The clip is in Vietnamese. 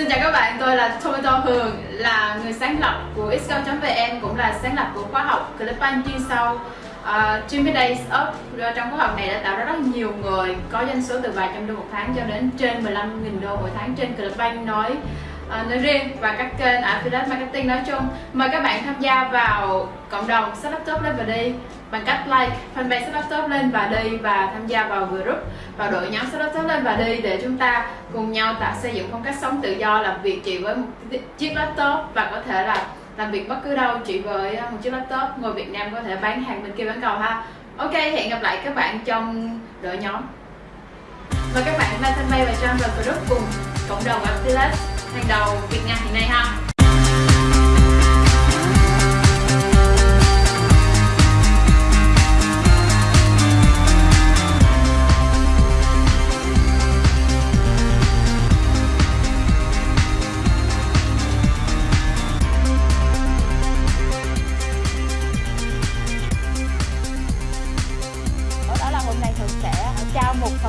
Xin chào các bạn, tôi là Tomato Hường, là người sáng lập của xcom.vn cũng là sáng lập của khóa học Clickbank chuyên sâu uh, 20 Days Up. Trong khóa học này đã tạo ra rất nhiều người có doanh số từ vài trăm đô một tháng cho đến trên 15.000 đô mỗi tháng trên Clickbank nói À, nói riêng và các kênh affiliate marketing nói chung. Mời các bạn tham gia vào cộng đồng setup Laptop lên và đi. Bằng cách like, fanpage setup Laptop lên và đi và tham gia vào group, vào đội nhóm setup Laptop lên và đi để chúng ta cùng nhau tạo xây dựng phong cách sống tự do, làm việc chỉ với một chiếc laptop và có thể là làm việc bất cứ đâu, chỉ với à, một chiếc laptop. Ngồi Việt Nam có thể bán hàng bên kia bán cầu ha. Ok, hẹn gặp lại các bạn trong đội nhóm. Và các bạn like fanpage và join vào group cùng cộng đồng affiliate hành đầu Việt Nam hiện nay ha. Hôm nay Hương sẽ trao một phần